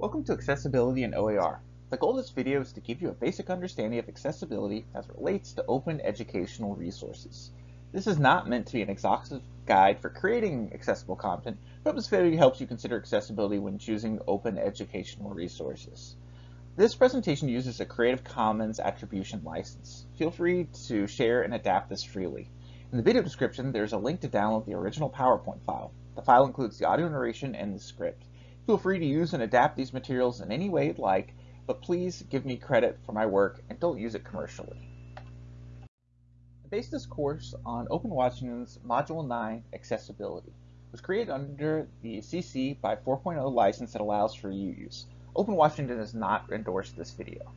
Welcome to Accessibility in OER. The goal of this video is to give you a basic understanding of accessibility as it relates to open educational resources. This is not meant to be an exhaustive guide for creating accessible content, but this video helps you consider accessibility when choosing open educational resources. This presentation uses a Creative Commons Attribution license. Feel free to share and adapt this freely. In the video description, there's a link to download the original PowerPoint file. The file includes the audio narration and the script. Feel free to use and adapt these materials in any way you'd like, but please give me credit for my work and don't use it commercially. I based this course on Open Washington's Module 9 Accessibility. It was created under the CC by 4.0 license that allows for use. Open Washington has not endorsed this video.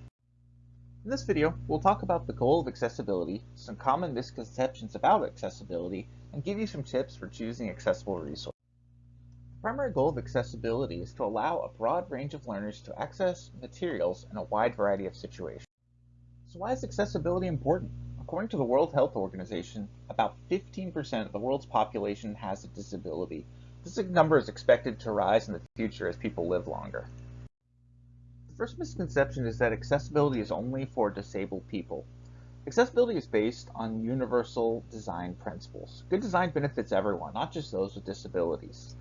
In this video, we'll talk about the goal of accessibility, some common misconceptions about accessibility, and give you some tips for choosing accessible resources primary goal of accessibility is to allow a broad range of learners to access materials in a wide variety of situations. So why is accessibility important? According to the World Health Organization, about 15% of the world's population has a disability. This number is expected to rise in the future as people live longer. The first misconception is that accessibility is only for disabled people. Accessibility is based on universal design principles. Good design benefits everyone, not just those with disabilities.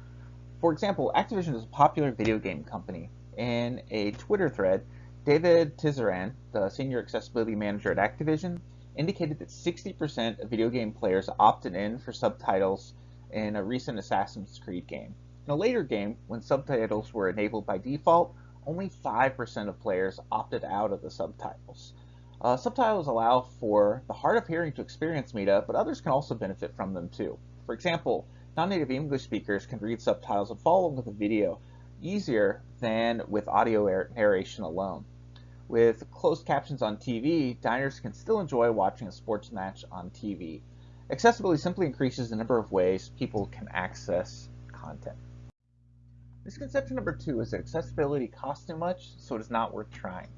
For example, Activision is a popular video game company. In a Twitter thread, David Tisserand, the senior accessibility manager at Activision, indicated that 60% of video game players opted in for subtitles in a recent Assassin's Creed game. In a later game, when subtitles were enabled by default, only 5% of players opted out of the subtitles. Uh, subtitles allow for the hard of hearing to experience media, but others can also benefit from them too. For example, Non-native English speakers can read subtitles and follow along with a video easier than with audio narration alone. With closed captions on TV, diners can still enjoy watching a sports match on TV. Accessibility simply increases the number of ways people can access content. Misconception number two is that accessibility costs too much, so it is not worth trying.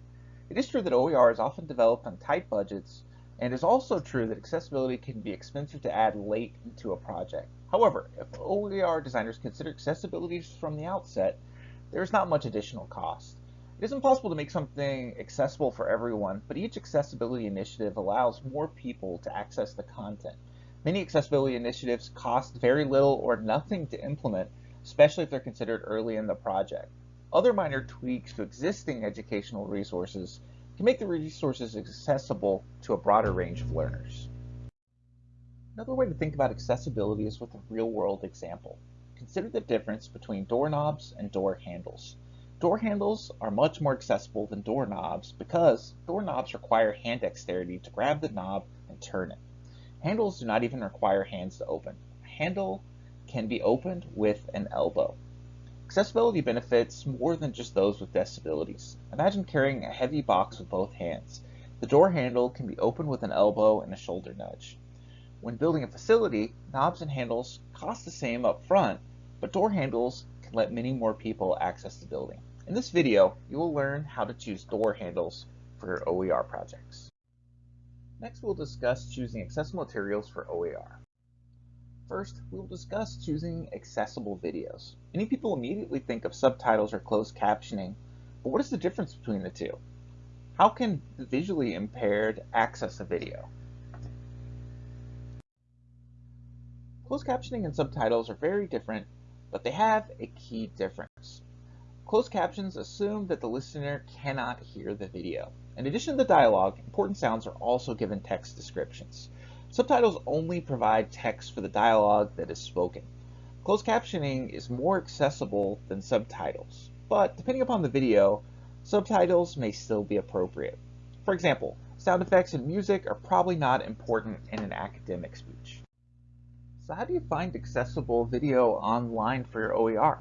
It is true that OER is often developed on tight budgets, and it is also true that accessibility can be expensive to add late into a project. However, if OER designers consider accessibility from the outset, there is not much additional cost. It is impossible to make something accessible for everyone, but each accessibility initiative allows more people to access the content. Many accessibility initiatives cost very little or nothing to implement, especially if they're considered early in the project. Other minor tweaks to existing educational resources can make the resources accessible to a broader range of learners. Another way to think about accessibility is with a real-world example. Consider the difference between doorknobs and door handles. Door handles are much more accessible than doorknobs because doorknobs require hand dexterity to grab the knob and turn it. Handles do not even require hands to open. A handle can be opened with an elbow. Accessibility benefits more than just those with disabilities. Imagine carrying a heavy box with both hands. The door handle can be opened with an elbow and a shoulder nudge. When building a facility, knobs and handles cost the same up front, but door handles can let many more people access the building. In this video, you will learn how to choose door handles for your OER projects. Next, we'll discuss choosing accessible materials for OER. First, we will discuss choosing accessible videos. Many people immediately think of subtitles or closed captioning, but what is the difference between the two? How can the visually impaired access a video? Closed captioning and subtitles are very different, but they have a key difference. Closed captions assume that the listener cannot hear the video. In addition to the dialogue, important sounds are also given text descriptions. Subtitles only provide text for the dialogue that is spoken. Closed captioning is more accessible than subtitles, but depending upon the video, subtitles may still be appropriate. For example, sound effects and music are probably not important in an academic speech. So how do you find accessible video online for your OER?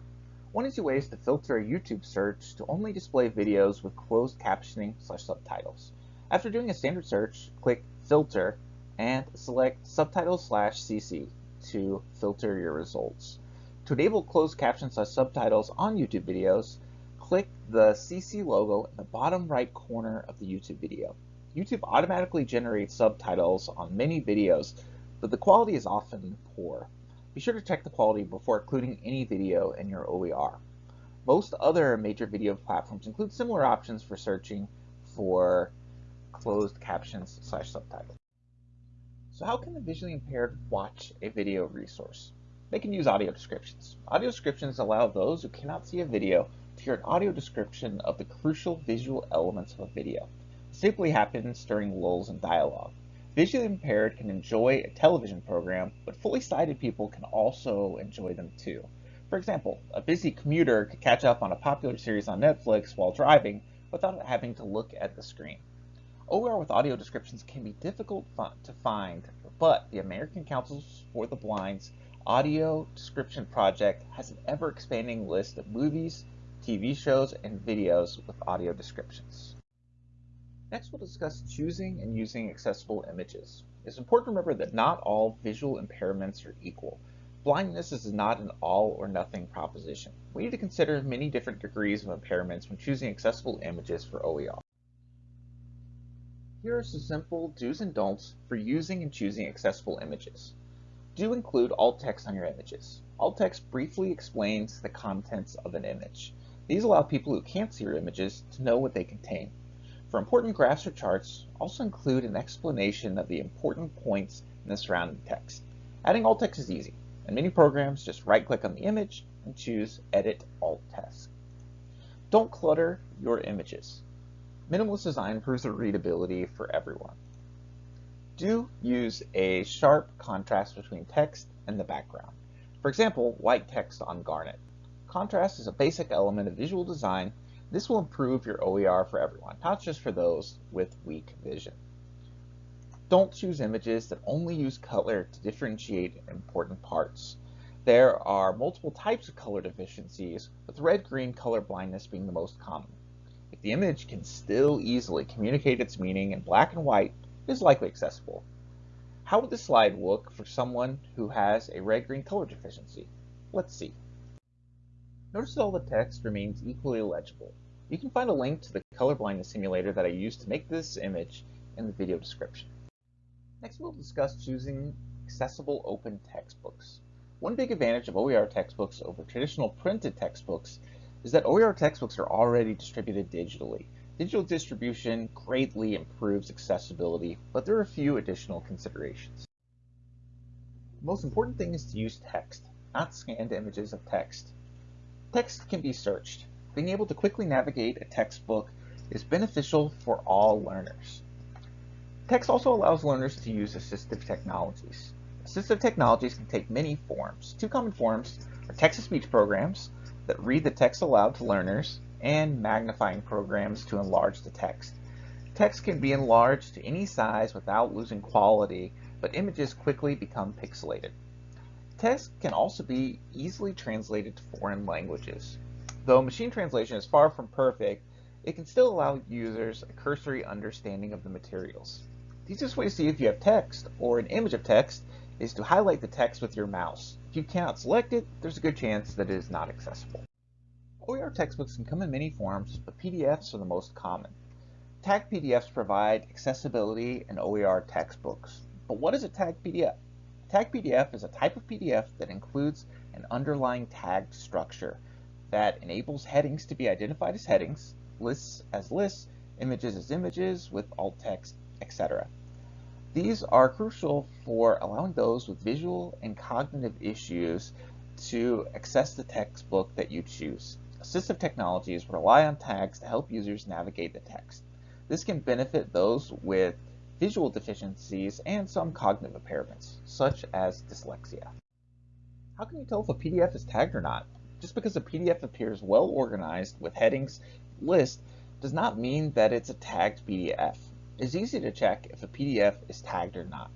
One easy way is to filter a YouTube search to only display videos with closed captioning slash subtitles. After doing a standard search, click Filter and select Subtitles slash CC to filter your results. To enable closed captions slash subtitles on YouTube videos, click the CC logo in the bottom right corner of the YouTube video. YouTube automatically generates subtitles on many videos but the quality is often poor. Be sure to check the quality before including any video in your OER. Most other major video platforms include similar options for searching for closed captions slash subtitles. So how can the visually impaired watch a video resource? They can use audio descriptions. Audio descriptions allow those who cannot see a video to hear an audio description of the crucial visual elements of a video. This typically happens during lulls in dialogue. Visually impaired can enjoy a television program, but fully sighted people can also enjoy them too. For example, a busy commuter could catch up on a popular series on Netflix while driving without having to look at the screen. OER with audio descriptions can be difficult to find, but the American Councils for the Blind's Audio Description Project has an ever-expanding list of movies, TV shows, and videos with audio descriptions. Next, we'll discuss choosing and using accessible images. It's important to remember that not all visual impairments are equal. Blindness is not an all or nothing proposition. We need to consider many different degrees of impairments when choosing accessible images for OER. Here are some simple do's and don'ts for using and choosing accessible images. Do include alt text on your images. Alt text briefly explains the contents of an image. These allow people who can't see your images to know what they contain. For important graphs or charts, also include an explanation of the important points in the surrounding text. Adding alt text is easy. In many programs, just right-click on the image and choose Edit Alt Text. Don't clutter your images. Minimalist design improves the readability for everyone. Do use a sharp contrast between text and the background. For example, white text on garnet. Contrast is a basic element of visual design. This will improve your OER for everyone, not just for those with weak vision. Don't choose images that only use color to differentiate important parts. There are multiple types of color deficiencies, with red-green color blindness being the most common. If the image can still easily communicate its meaning in black and white, it is likely accessible. How would this slide look for someone who has a red-green color deficiency? Let's see. Notice that all the text remains equally legible. You can find a link to the color blindness simulator that I used to make this image in the video description. Next, we'll discuss choosing accessible open textbooks. One big advantage of OER textbooks over traditional printed textbooks is that OER textbooks are already distributed digitally. Digital distribution greatly improves accessibility, but there are a few additional considerations. The most important thing is to use text, not scanned images of text. Text can be searched. Being able to quickly navigate a textbook is beneficial for all learners. Text also allows learners to use assistive technologies. Assistive technologies can take many forms. Two common forms are text-to-speech programs that read the text aloud to learners and magnifying programs to enlarge the text. Text can be enlarged to any size without losing quality, but images quickly become pixelated. Text can also be easily translated to foreign languages. Though machine translation is far from perfect, it can still allow users a cursory understanding of the materials. The easiest way to see if you have text or an image of text is to highlight the text with your mouse. If you cannot select it, there's a good chance that it is not accessible. OER textbooks can come in many forms, but PDFs are the most common. Tagged PDFs provide accessibility in OER textbooks. But what is a tagged PDF? A tagged PDF is a type of PDF that includes an underlying tagged structure that enables headings to be identified as headings, lists as lists, images as images with alt text etc. These are crucial for allowing those with visual and cognitive issues to access the textbook that you choose. Assistive technologies rely on tags to help users navigate the text. This can benefit those with visual deficiencies and some cognitive impairments, such as dyslexia. How can you tell if a PDF is tagged or not? Just because a PDF appears well organized with headings list does not mean that it's a tagged PDF. It's easy to check if a PDF is tagged or not.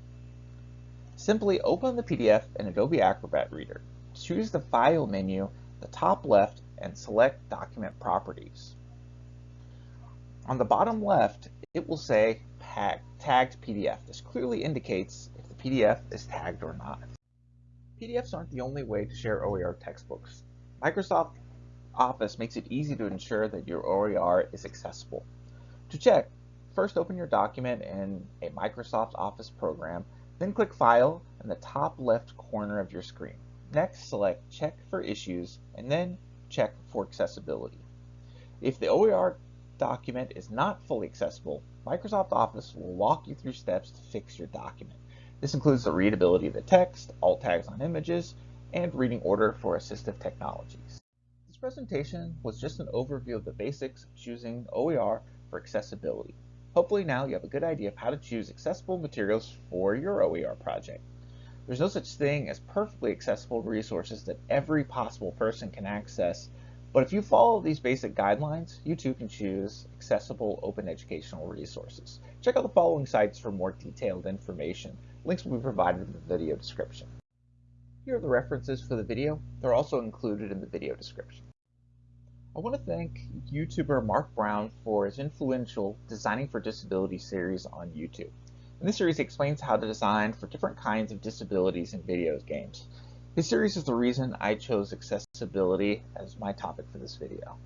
Simply open the PDF in Adobe Acrobat Reader. Choose the File menu, the top left, and select Document Properties. On the bottom left, it will say Tagged PDF. This clearly indicates if the PDF is tagged or not. PDFs aren't the only way to share OER textbooks. Microsoft Office makes it easy to ensure that your OER is accessible. To check, First open your document in a Microsoft Office program, then click File in the top left corner of your screen. Next, select Check for Issues, and then check for accessibility. If the OER document is not fully accessible, Microsoft Office will walk you through steps to fix your document. This includes the readability of the text, alt tags on images, and reading order for assistive technologies. This presentation was just an overview of the basics of choosing OER for accessibility. Hopefully now you have a good idea of how to choose accessible materials for your OER project. There's no such thing as perfectly accessible resources that every possible person can access, but if you follow these basic guidelines, you too can choose accessible open educational resources. Check out the following sites for more detailed information. Links will be provided in the video description. Here are the references for the video. They're also included in the video description. I want to thank YouTuber Mark Brown for his influential Designing for Disability series on YouTube. In this series, he explains how to design for different kinds of disabilities in video games. His series is the reason I chose accessibility as my topic for this video.